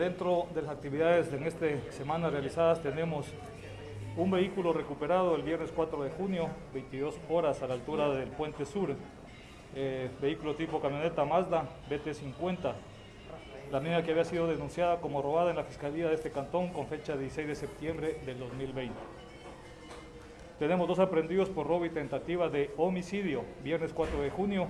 dentro de las actividades de en esta semana realizadas tenemos un vehículo recuperado el viernes 4 de junio, 22 horas a la altura del Puente Sur, eh, vehículo tipo camioneta Mazda BT50, la misma que había sido denunciada como robada en la Fiscalía de este cantón con fecha 16 de septiembre del 2020. Tenemos dos aprendidos por robo y tentativa de homicidio, viernes 4 de junio,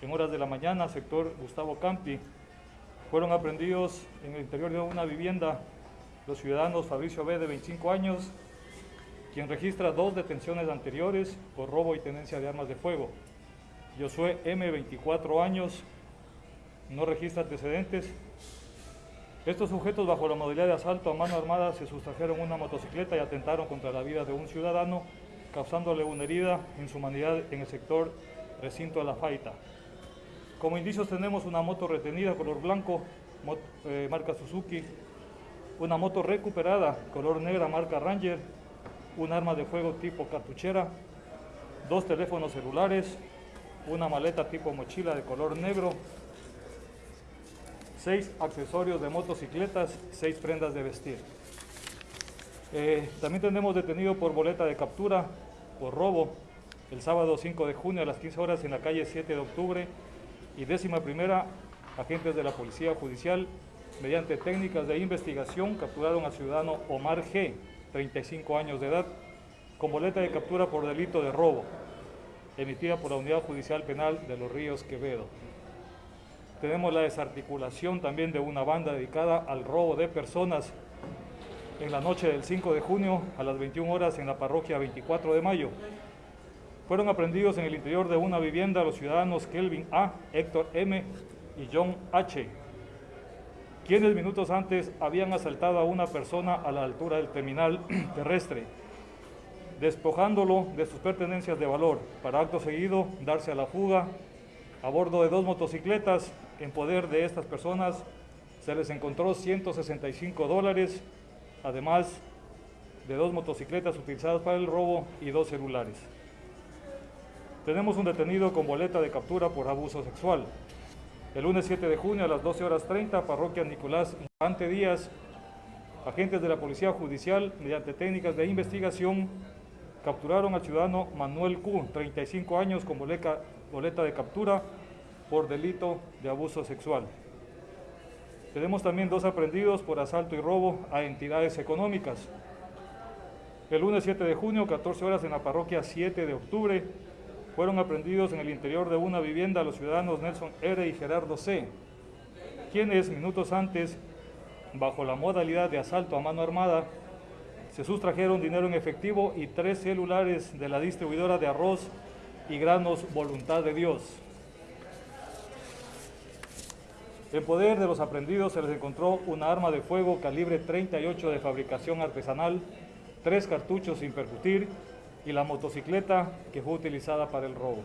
en horas de la mañana, sector Gustavo Campi. Fueron aprendidos en el interior de una vivienda los ciudadanos Fabricio B, de 25 años, quien registra dos detenciones anteriores por robo y tenencia de armas de fuego. Josué M, 24 años, no registra antecedentes. Estos sujetos bajo la modalidad de asalto a mano armada se sustrajeron una motocicleta y atentaron contra la vida de un ciudadano, causándole una herida en su humanidad en el sector recinto de la Faita. Como indicios tenemos una moto retenida color blanco, eh, marca Suzuki, una moto recuperada color negra marca Ranger, un arma de fuego tipo cartuchera, dos teléfonos celulares, una maleta tipo mochila de color negro, seis accesorios de motocicletas, seis prendas de vestir. Eh, también tenemos detenido por boleta de captura, por robo, el sábado 5 de junio a las 15 horas en la calle 7 de octubre y décima primera, agentes de la Policía Judicial, mediante técnicas de investigación, capturaron al ciudadano Omar G., 35 años de edad, con boleta de captura por delito de robo, emitida por la Unidad Judicial Penal de Los Ríos Quevedo. Tenemos la desarticulación también de una banda dedicada al robo de personas en la noche del 5 de junio a las 21 horas en la parroquia 24 de mayo. Fueron aprendidos en el interior de una vivienda los ciudadanos Kelvin A., Héctor M. y John H., quienes minutos antes habían asaltado a una persona a la altura del terminal terrestre, despojándolo de sus pertenencias de valor, para acto seguido darse a la fuga a bordo de dos motocicletas en poder de estas personas se les encontró 165 dólares, además de dos motocicletas utilizadas para el robo y dos celulares. Tenemos un detenido con boleta de captura por abuso sexual. El lunes 7 de junio a las 12 horas 30, parroquia Nicolás Ante Díaz, agentes de la Policía Judicial, mediante técnicas de investigación, capturaron al ciudadano Manuel Q, 35 años, con boleta, boleta de captura por delito de abuso sexual. Tenemos también dos aprendidos por asalto y robo a entidades económicas. El lunes 7 de junio, 14 horas en la parroquia 7 de octubre, fueron aprendidos en el interior de una vivienda los ciudadanos Nelson R. y Gerardo C., quienes minutos antes, bajo la modalidad de asalto a mano armada, se sustrajeron dinero en efectivo y tres celulares de la distribuidora de arroz y granos Voluntad de Dios. En poder de los aprendidos se les encontró una arma de fuego calibre 38 de fabricación artesanal, tres cartuchos sin percutir y la motocicleta que fue utilizada para el robo.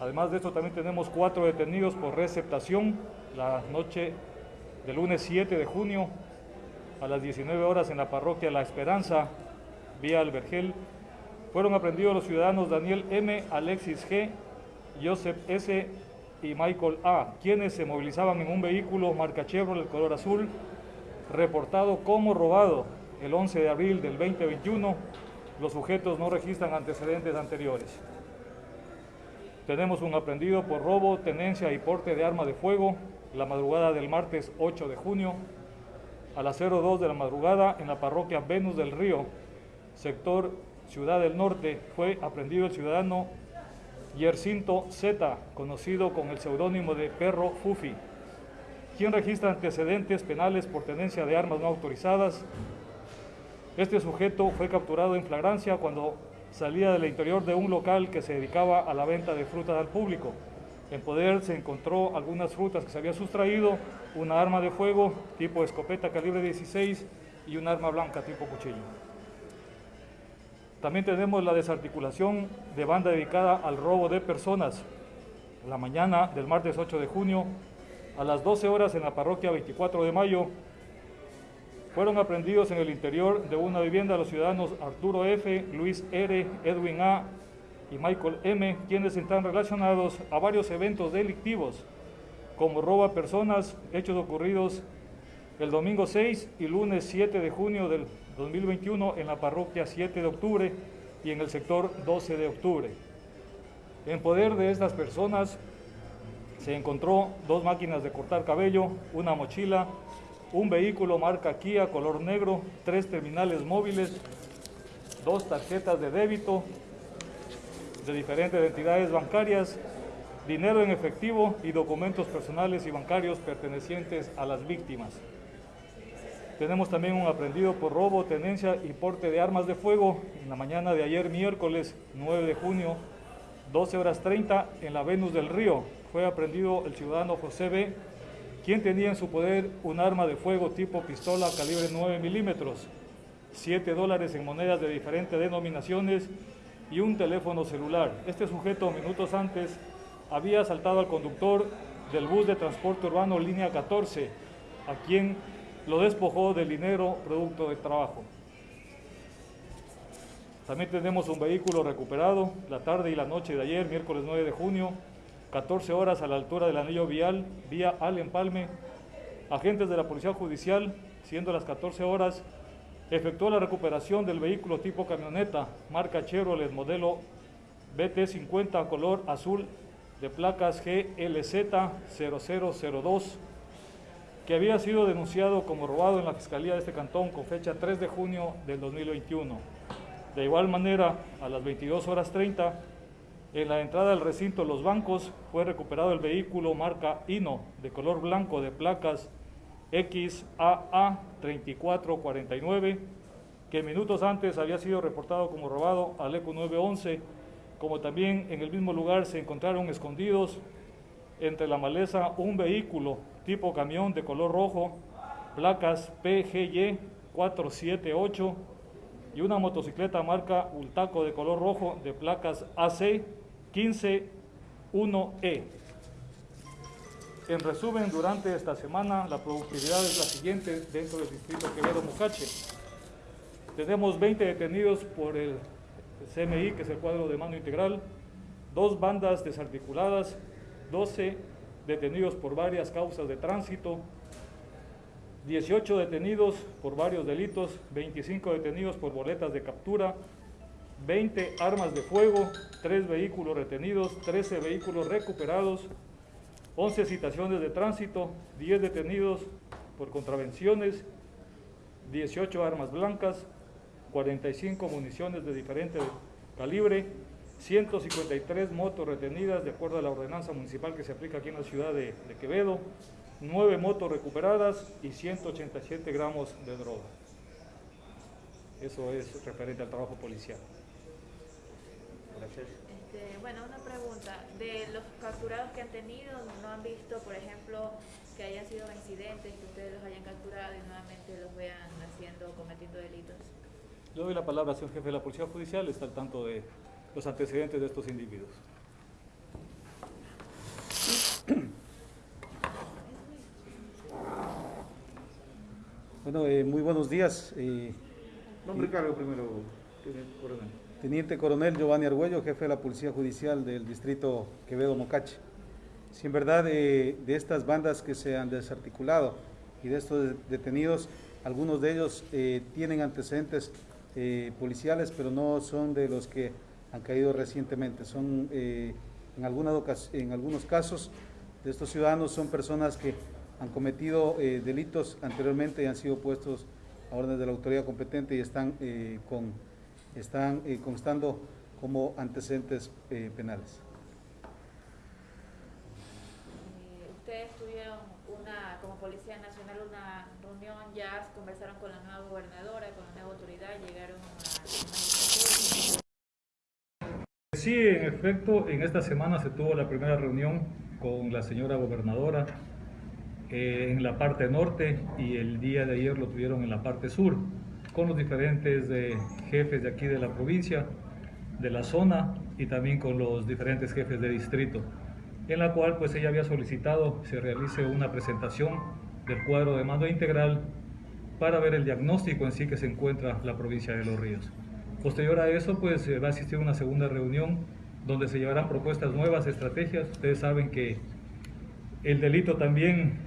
Además de esto también tenemos cuatro detenidos por receptación la noche del lunes 7 de junio a las 19 horas en la parroquia La Esperanza, vía Albergel. Fueron aprendidos los ciudadanos Daniel M., Alexis G., Joseph S., y Michael A., quienes se movilizaban en un vehículo marca Chevrolet color azul, reportado como robado el 11 de abril del 2021. Los sujetos no registran antecedentes anteriores. Tenemos un aprendido por robo, tenencia y porte de arma de fuego la madrugada del martes 8 de junio a las 02 de la madrugada en la parroquia Venus del Río, sector Ciudad del Norte, fue aprendido el ciudadano Yercinto Z, conocido con el seudónimo de Perro Fufi, quien registra antecedentes penales por tenencia de armas no autorizadas. Este sujeto fue capturado en flagrancia cuando salía del interior de un local que se dedicaba a la venta de frutas al público. En poder se encontró algunas frutas que se había sustraído, una arma de fuego tipo escopeta calibre 16 y un arma blanca tipo cuchillo. También tenemos la desarticulación de banda dedicada al robo de personas. La mañana del martes 8 de junio, a las 12 horas en la parroquia 24 de mayo, fueron aprendidos en el interior de una vivienda los ciudadanos Arturo F., Luis R., Edwin A. y Michael M., quienes están relacionados a varios eventos delictivos, como robo a personas, hechos ocurridos el domingo 6 y lunes 7 de junio del 2021 en la parroquia 7 de octubre y en el sector 12 de octubre. En poder de estas personas se encontró dos máquinas de cortar cabello, una mochila, un vehículo marca Kia color negro, tres terminales móviles, dos tarjetas de débito de diferentes entidades bancarias, dinero en efectivo y documentos personales y bancarios pertenecientes a las víctimas. Tenemos también un aprendido por robo, tenencia y porte de armas de fuego en la mañana de ayer miércoles 9 de junio, 12 horas 30 en la Venus del Río. Fue aprendido el ciudadano José B., quien tenía en su poder un arma de fuego tipo pistola calibre 9 milímetros, 7 dólares en monedas de diferentes denominaciones y un teléfono celular. Este sujeto minutos antes había asaltado al conductor del bus de transporte urbano línea 14, a quien lo despojó del dinero producto de trabajo. También tenemos un vehículo recuperado la tarde y la noche de ayer, miércoles 9 de junio, 14 horas a la altura del anillo vial, vía Al Empalme. Agentes de la Policía Judicial, siendo las 14 horas, efectuó la recuperación del vehículo tipo camioneta, marca Chevrolet, modelo BT50 color azul de placas GLZ 0002 que había sido denunciado como robado en la Fiscalía de este cantón con fecha 3 de junio del 2021. De igual manera, a las 22 horas 30, en la entrada del recinto Los Bancos fue recuperado el vehículo marca Hino de color blanco de placas XAA 3449, que minutos antes había sido reportado como robado al ECO 911, como también en el mismo lugar se encontraron escondidos entre la maleza un vehículo tipo camión de color rojo, placas PGY 478 y una motocicleta marca Ultaco de color rojo de placas AC 151E. En resumen, durante esta semana la productividad es la siguiente dentro del distrito Quevedo Mocache. Tenemos 20 detenidos por el CMI, que es el cuadro de mano integral, dos bandas desarticuladas, 12 detenidos por varias causas de tránsito, 18 detenidos por varios delitos, 25 detenidos por boletas de captura, 20 armas de fuego, 3 vehículos retenidos, 13 vehículos recuperados, 11 citaciones de tránsito, 10 detenidos por contravenciones, 18 armas blancas, 45 municiones de diferente calibre, 153 motos retenidas de acuerdo a la ordenanza municipal que se aplica aquí en la ciudad de, Quevedo, 9 motos recuperadas y 187 gramos de droga. Eso es referente al trabajo policial. Gracias. Este, bueno, una pregunta. De los capturados que han tenido, ¿no han visto, por ejemplo, que hayan sido incidentes, que ustedes los hayan capturado y nuevamente los vean haciendo, cometiendo delitos? Le doy la palabra al señor jefe de la Policía Judicial, está al tanto de los antecedentes de estos individuos. Bueno, eh, muy buenos días. Eh, Nombre y cargo primero, coronel. Teniente Coronel Giovanni Argüello, jefe de la Policía Judicial del Distrito Quevedo-Mocache. Si en verdad eh, de estas bandas que se han desarticulado y de estos detenidos, algunos de ellos eh, tienen antecedentes policiales, pero no son de los que han caído recientemente. Son, eh, en, algunas en algunos casos de estos ciudadanos son personas que han cometido eh, delitos anteriormente y han sido puestos a órdenes de la autoridad competente y están, eh, con, están constando como antecedentes penales. Ustedes tuvieron una, como Policía Nacional una reunión, ya conversaron con la nueva gobernadora, con la nueva autoridad, llegaron a Sí, en efecto, en esta semana se tuvo la primera reunión con la señora gobernadora eh, en la parte norte y el día de ayer lo tuvieron en la parte sur, con los diferentes eh, jefes de aquí de la provincia, de la zona y también con los diferentes jefes de distrito, en la cual pues ella había solicitado se realice una presentación del cuadro de mando integral para ver el diagnóstico en sí que se encuentra la provincia de Los Ríos. Posterior a eso, pues va a existir una segunda reunión donde se llevarán propuestas nuevas, estrategias. Ustedes saben que el delito también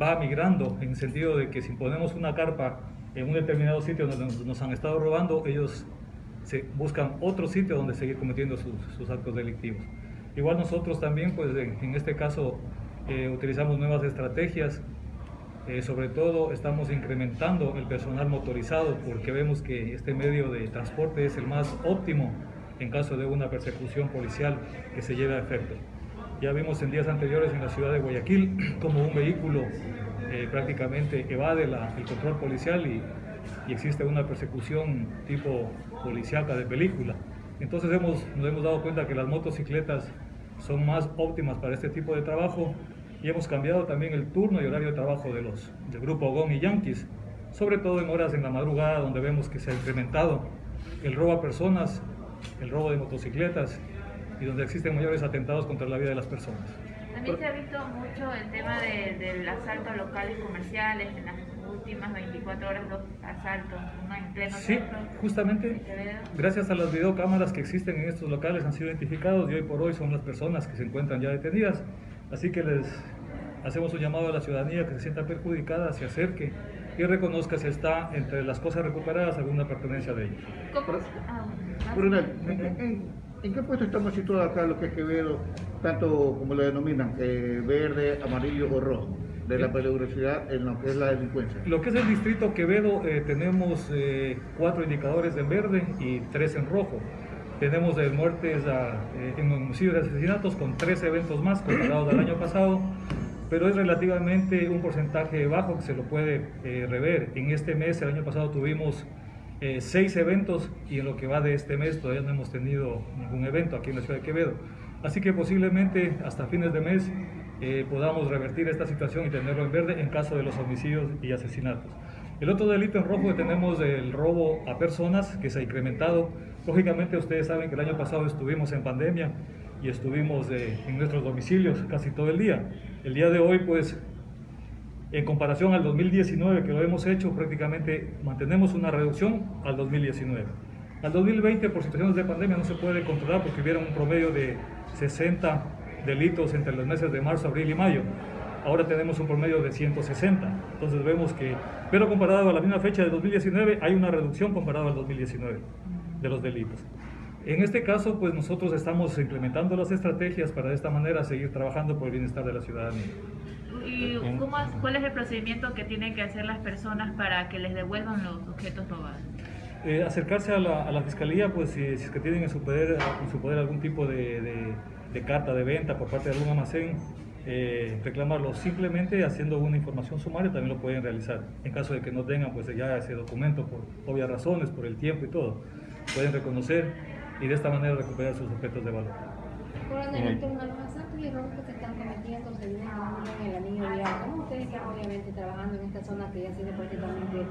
va migrando en sentido de que si ponemos una carpa en un determinado sitio donde nos han estado robando, ellos se buscan otro sitio donde seguir cometiendo sus, actos delictivos. Igual nosotros también, pues en, este caso, eh, utilizamos nuevas estrategias, eh, sobre todo estamos incrementando el personal motorizado porque vemos que este medio de transporte es el más óptimo en caso de una persecución policial que se lleve a efecto. Ya vimos en días anteriores en la ciudad de Guayaquil como un vehículo eh, prácticamente evade el control policial y, existe una persecución tipo policíaca de película. Entonces hemos, nos hemos dado cuenta que las motocicletas son más óptimas para este tipo de trabajo y hemos cambiado también el turno y horario de trabajo de los del grupo GON y Yankees, sobre todo en horas en la madrugada donde vemos que se ha incrementado el robo a personas, el robo de motocicletas y donde existen mayores atentados contra la vida de las personas. También se ha visto mucho el tema del asalto a locales comerciales, en las últimas 24 horas dos asaltos, uno en pleno Sí, justamente gracias a las videocámaras que existen en estos locales han sido identificados y hoy por hoy son las personas que se encuentran ya detenidas. Así que les hacemos un llamado a la ciudadanía que se sienta perjudicada, se acerque y reconozca si está entre las cosas recuperadas alguna pertenencia de ellos. Ah, ¿en, qué puesto estamos situados acá lo que es Quevedo, tanto como lo denominan, eh, verde, amarillo o rojo? de la peligrosidad en lo que es la delincuencia. Lo que es el distrito Quevedo, eh, tenemos eh, cuatro indicadores en verde y tres en rojo. Tenemos muertes en homicidios y asesinatos con tres eventos más comparados al año pasado, pero es relativamente un porcentaje bajo que se lo puede rever. En este mes, el año pasado tuvimos seis eventos y en lo que va de este mes todavía no hemos tenido ningún evento aquí en la ciudad de Quevedo. Así que posiblemente hasta fines de mes eh, podamos revertir esta situación y tenerlo en verde en caso de los homicidios y asesinatos. El otro delito en rojo que tenemos el robo a personas que se ha incrementado. Lógicamente ustedes saben que el año pasado estuvimos en pandemia y estuvimos eh, en nuestros domicilios casi todo el día. El día de hoy pues en comparación al 2019 que lo hemos hecho prácticamente mantenemos una reducción al 2019. Al 2020 por situaciones de pandemia no se puede controlar porque hubiera un promedio de 60 delitos entre los meses de marzo, abril y mayo ahora tenemos un promedio de 160. Entonces vemos que, pero comparado a la misma fecha de 2019, hay una reducción comparado al 2019 de los delitos. En este caso, pues nosotros estamos implementando las estrategias para de esta manera seguir trabajando por el bienestar de la ciudadanía. ¿Y cuál es el procedimiento que tienen que hacer las personas para que les devuelvan los objetos robados? Eh, acercarse a la, fiscalía, pues si, es que tienen en su poder, en su poder algún tipo de, de carta de venta por parte de algún almacén, eh, reclamarlo. Simplemente haciendo una información sumaria también lo pueden realizar. En caso de que no tengan pues ya ese documento por obvias razones, por el tiempo y todo, pueden reconocer y de esta manera recuperar sus objetos de valor. Coronel, los asaltos y robos que se están cometiendo, se viene en el anillo vial. ¿Cómo ustedes están obviamente trabajando en esta zona que ya sido prácticamente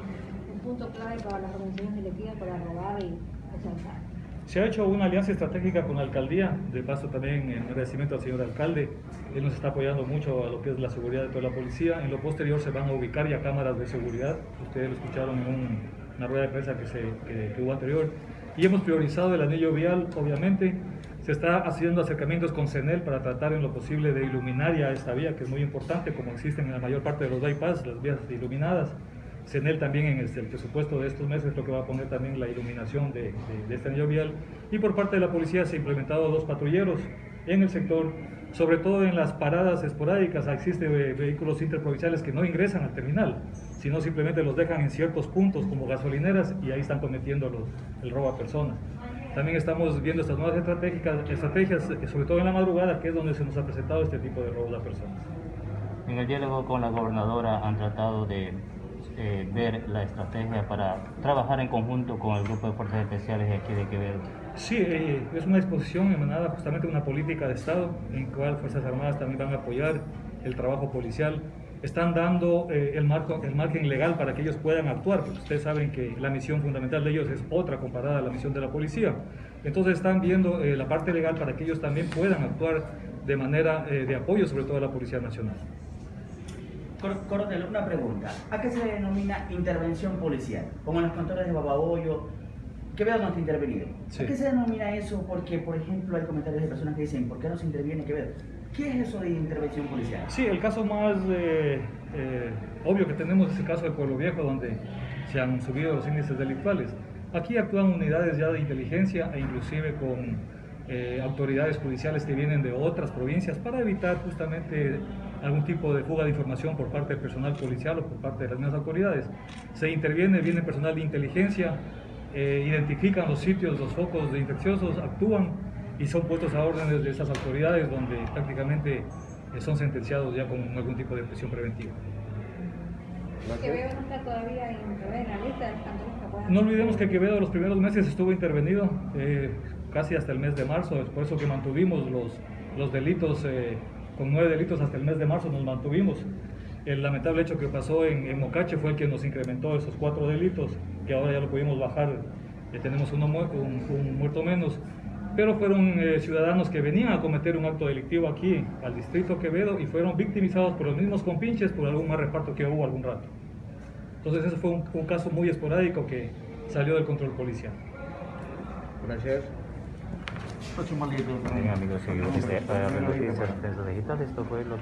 punto clave para las organizaciones electivas para robar y asaltar? Se ha hecho una alianza estratégica con la alcaldía, de paso también en agradecimiento al señor alcalde, él nos está apoyando mucho a lo que es la seguridad de toda la policía. En lo posterior se van a ubicar ya cámaras de seguridad, ustedes lo escucharon en una rueda de prensa que, se, que, hubo anterior, y hemos priorizado el anillo vial, obviamente, se está haciendo acercamientos con CENEL para tratar en lo posible de iluminar ya esta vía, que es muy importante, como existen en la mayor parte de los bypass, las vías iluminadas. CENEL también en el, presupuesto de estos meses lo que va a poner también la iluminación de, este anillo vial. Y por parte de la policía se han implementado dos patrulleros en el sector, sobre todo en las paradas esporádicas. Existen vehículos interprovinciales que no ingresan al terminal, sino simplemente los dejan en ciertos puntos como gasolineras y ahí están cometiendo los, el robo a personas. También estamos viendo estas nuevas estrategias, estrategias, sobre todo en la madrugada, que es donde se nos ha presentado este tipo de robos a personas. En el diálogo con la gobernadora han tratado de eh, ver la estrategia para trabajar en conjunto con el grupo de fuerzas especiales de aquí de Quevedo. Sí, eh, es una disposición emanada justamente de una política de Estado en cual Fuerzas Armadas también van a apoyar el trabajo policial. Están dando eh, el, marco, el margen legal para que ellos puedan actuar, porque ustedes saben que la misión fundamental de ellos es otra comparada a la misión de la policía. Entonces están viendo la parte legal para que ellos también puedan actuar de manera de apoyo, sobre todo a la Policía Nacional. Coronel, una pregunta. ¿A qué se denomina intervención policial? Como en los cantores de Babahoyo, que veo no está intervenido. ¿A qué se denomina eso? Porque, por ejemplo, hay comentarios de personas que dicen, ¿por qué no se interviene Quevedo? ¿Qué es eso de intervención policial? Sí, el caso más, eh, eh, obvio que tenemos ese caso de Pueblo Viejo donde se han subido los índices delictuales. Aquí actúan unidades ya de inteligencia e inclusive con eh, autoridades judiciales que vienen de otras provincias para evitar justamente algún tipo de fuga de información por parte del personal policial o por parte de las mismas autoridades. Se interviene, viene personal de inteligencia, eh, identifican los sitios, los focos de infecciosos, actúan y son puestos a órdenes de esas autoridades donde prácticamente eh, son sentenciados ya con algún tipo de prisión preventiva. Quevedo no está todavía en, la lista de los. No olvidemos que Quevedo los primeros meses estuvo intervenido, eh, casi hasta el mes de marzo, es por eso que mantuvimos los, los delitos, eh, con nueve delitos hasta el mes de marzo nos mantuvimos. El lamentable hecho que pasó en, en Mocache fue el que nos incrementó esos cuatro delitos, que ahora ya lo pudimos bajar, eh, tenemos uno, un, un muerto menos, pero fueron eh, ciudadanos que venían a cometer un acto delictivo aquí, al distrito Quevedo, y fueron victimizados por los mismos compinches por algún mal reparto que hubo algún rato. Entonces ese fue un, un caso muy esporádico que salió del control policial. Gracias. Amigos, seguimos. Este, esto fue lo